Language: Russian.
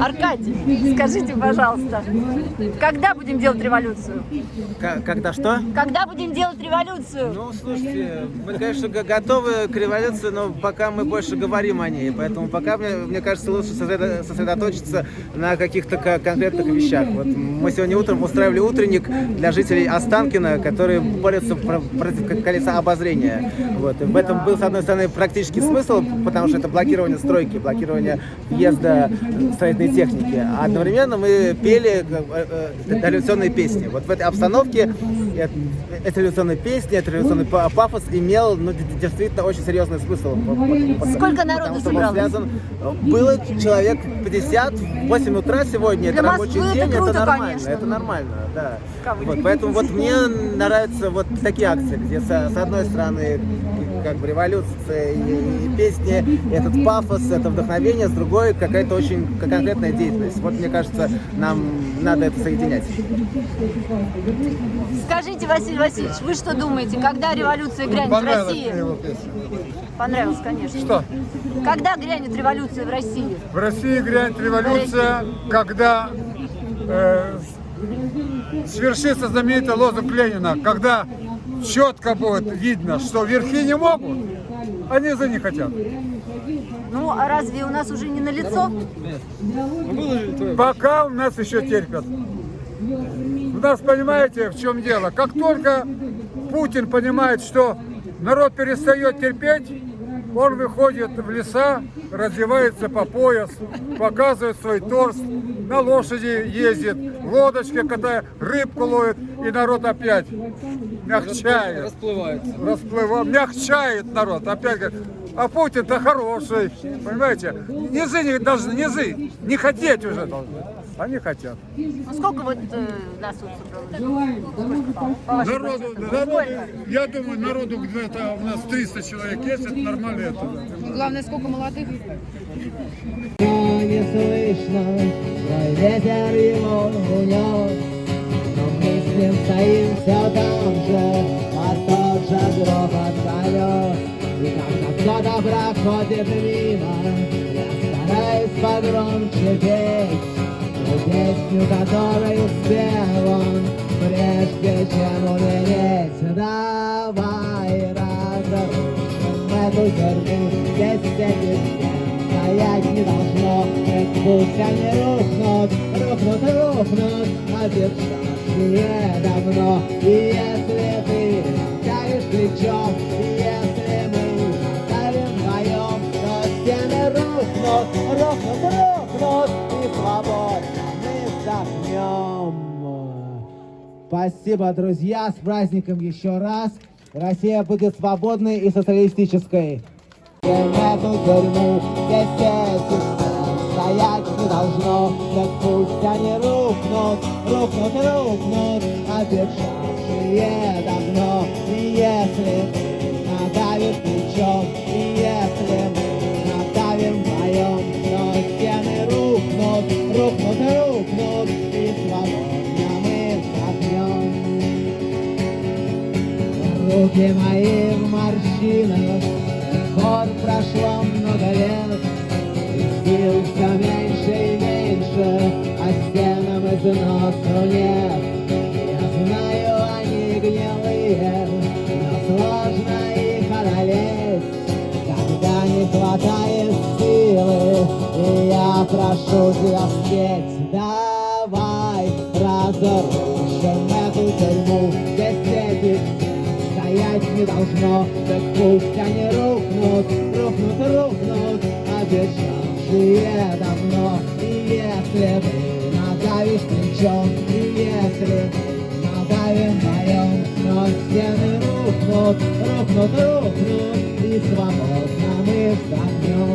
Аркадий, скажите, пожалуйста, когда будем делать революцию? К- Когда что? Когда будем делать революцию? Ну, слушайте, мы, конечно, готовы к революции, но пока мы больше говорим о ней. Поэтому пока, мне, мне кажется, лучше сосредо- сосредоточиться на каких-то ко- конкретных вещах. Вот мы сегодня утром устраивали утренник для жителей Останкина, которые борются про- против колеса обозрения. Вот. И в этом был, с одной стороны, практический смысл, потому что это блокирование стройки, блокирование въезда строительной техники. А одновременно мы пели э, э, революционные песни. Вот в этой обстановке эта революционная песня, этот революционный па- пафос имел ну, действительно очень серьезный смысл. Сколько народу собралось? связан- Было человек 50, в 8 утра сегодня, Для это рабочий Москвы это день, круто, нормально, конечно. это нормально, да. Вот, поэтому вот мне нравятся вот такие акции, где со- с одной стороны как бы революция и, и песни, и этот пафос, это вдохновение, с другой какая-то очень конкретная деятельность. Вот мне кажется, нам надо это соединять. Скажите, Василий Васильевич, вы что думаете, когда революция грянет в России? Понравилось, конечно. Что? Когда грянет революция в России? В России грянет революция, когда э, свершится знаменитый лозунг Ленина, когда четко будет видно, что верхи не могут, а низы не хотят. Ну, а разве у нас уже не на лицо? Пока у нас еще терпят. У нас, понимаете, в чем дело? Как только Путин понимает, что народ перестает терпеть, он выходит в леса, раздевается по пояс, показывает свой торс, на лошади ездит, в лодочке катает, рыбку ловит, и народ опять мягчает. Расплывается. Расплыва, мягчает народ. Опять говорит, а Путин-то хороший, понимаете? Низы не должны, низы не хотеть уже должны. Они хотят. Ну, сколько вот э, нас тут собралось? Народу, народу, я думаю, народу где-то у нас 300 человек есть, это нормально это. Главное, сколько молодых. не слышно, ветер его унес. Но мы с ним стоим все там же, а тот же грохот колес. И когда кто-то проходит мимо, я стараюсь погромче петь. Ту песню, которую спел он, прежде чем умереть. Давай разрушим эту тюрьму, здесь стены стоять не должно, пусть они рухнут, рухнут, рухнут, обещавшие давно. И если ты давишь плечом, рухнут, рухнут, рухнут, и свободно мы вздохнем. Спасибо, друзья, с праздником еще раз. Россия будет свободной и социалистической. В эту тюрьму здесь стоять не должно, так пусть они рухнут, рухнут и рухнут, обещавшие давно. И если мы надавим вздохнем. Руки мои в морщинах, гор прошло много лет, и сил все меньше и меньше, а стенам износу нет. Я знаю, они гнилые, но сложно их одолеть, когда не хватает силы, я прошу тебя спеть. Давай разрушим эту тюрьму, не должно, так пусть они рухнут, рухнут, рухнут, обещавшие давно. И если ты надавишь плечом, и если надавим вдвоем, то стены рухнут, рухнут, рухнут, и свободно мы вздохнем.